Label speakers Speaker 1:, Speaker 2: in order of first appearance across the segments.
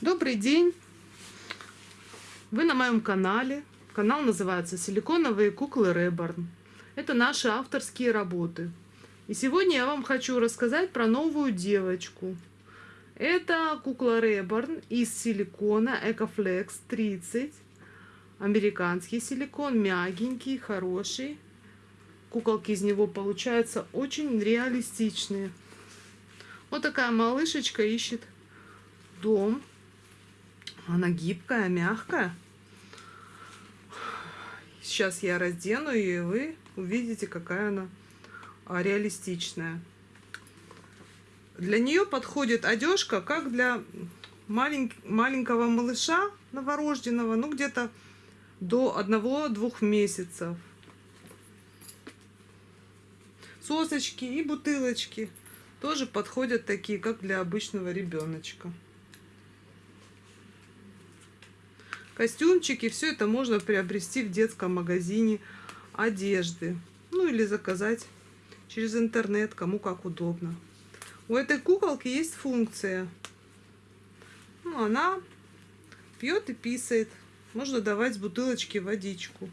Speaker 1: Добрый день! Вы на моем канале. Канал называется «Силиконовые куклы Реборн». Это наши авторские работы. И сегодня я вам хочу рассказать про новую девочку. Это кукла Реборн из силикона Ecoflex 30. Американский силикон, мягенький, хороший. Куколки из него получаются очень реалистичные. Вот такая малышечка ищет дом она гибкая, мягкая. Сейчас я раздену ее, и вы увидите, какая она а, реалистичная. Для нее подходит одежка, как для малень... маленького малыша новорожденного, ну где-то до одного-двух месяцев. Сосочки и бутылочки тоже подходят такие, как для обычного ребеночка. Костюмчики. Все это можно приобрести в детском магазине одежды. Ну или заказать через интернет, кому как удобно. У этой куколки есть функция. Ну, она пьет и писает. Можно давать с бутылочки водичку.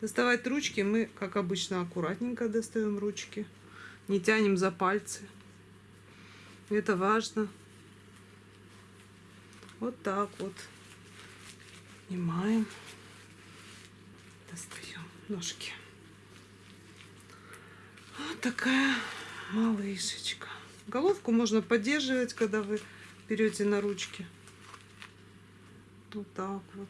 Speaker 1: Доставать ручки мы, как обычно, аккуратненько достаем ручки. Не тянем за пальцы. Это важно. Вот так вот. Снимаем. Достаем ножки. Вот такая малышечка. Головку можно поддерживать, когда вы берете на ручки. Вот так вот.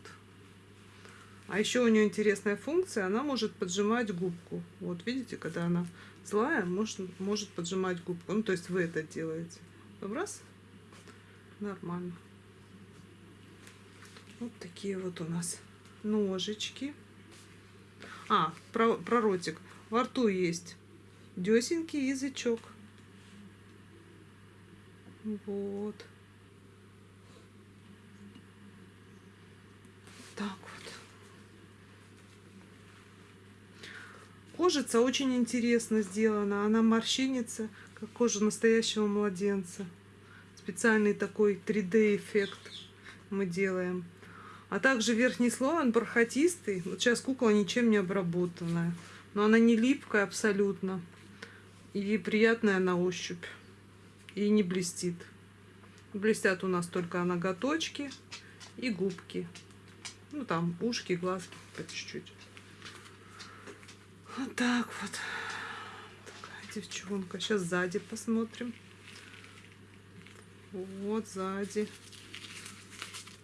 Speaker 1: А еще у нее интересная функция, она может поджимать губку. Вот видите, когда она злая, может, может поджимать губку. Ну, то есть вы это делаете. Раз, нормально. Вот такие вот у нас ножички. А, про, про ротик. Во рту есть десенький язычок. Вот. Так вот. Кожица очень интересно сделана. Она морщинится, как кожа настоящего младенца. Специальный такой 3D-эффект мы делаем. А также верхний слой, он бархатистый. Вот сейчас кукла ничем не обработанная. Но она не липкая абсолютно. И приятная на ощупь. И не блестит. Блестят у нас только ноготочки и губки. Ну, там ушки, глазки по чуть-чуть. Вот так вот. Такая девчонка. Сейчас сзади посмотрим. Вот сзади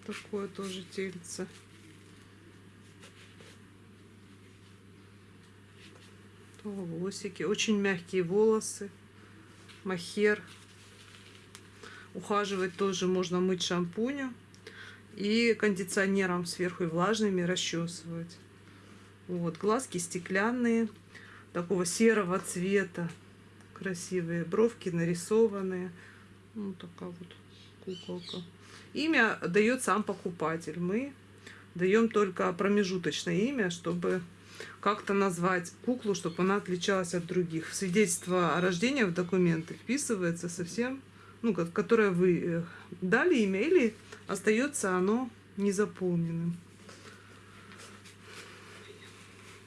Speaker 1: такое тоже тельце. Волосики. Очень мягкие волосы. Махер. Ухаживать тоже можно мыть шампунем. И кондиционером сверху и влажными расчесывать. Вот, глазки стеклянные, такого серого цвета. Красивые бровки нарисованные. Вот такая вот куколка. Имя дает сам покупатель. Мы даем только промежуточное имя, чтобы как-то назвать куклу, чтобы она отличалась от других. Свидетельство о рождении в документы вписывается совсем, ну, которое вы э, дали имя, или остается оно незаполненным.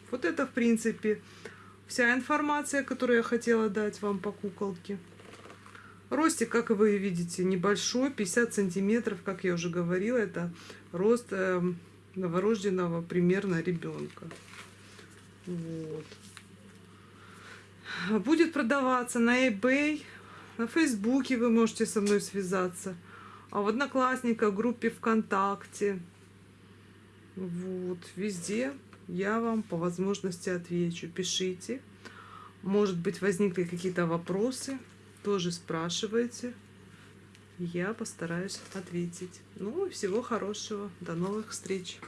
Speaker 1: Вот это, в принципе, вся информация, которую я хотела дать вам по куколке. Ростик, как вы видите, небольшой, 50 сантиметров, как я уже говорила, это рост э, новорожденного примерно ребенка. Вот. Будет продаваться на eBay, на Фейсбуке вы можете со мной связаться, а в Одноклассниках, группе ВКонтакте. Вот, везде я вам по возможности отвечу. Пишите. Может быть, возникли какие-то вопросы тоже спрашивайте. Я постараюсь ответить. Ну всего хорошего. До новых встреч.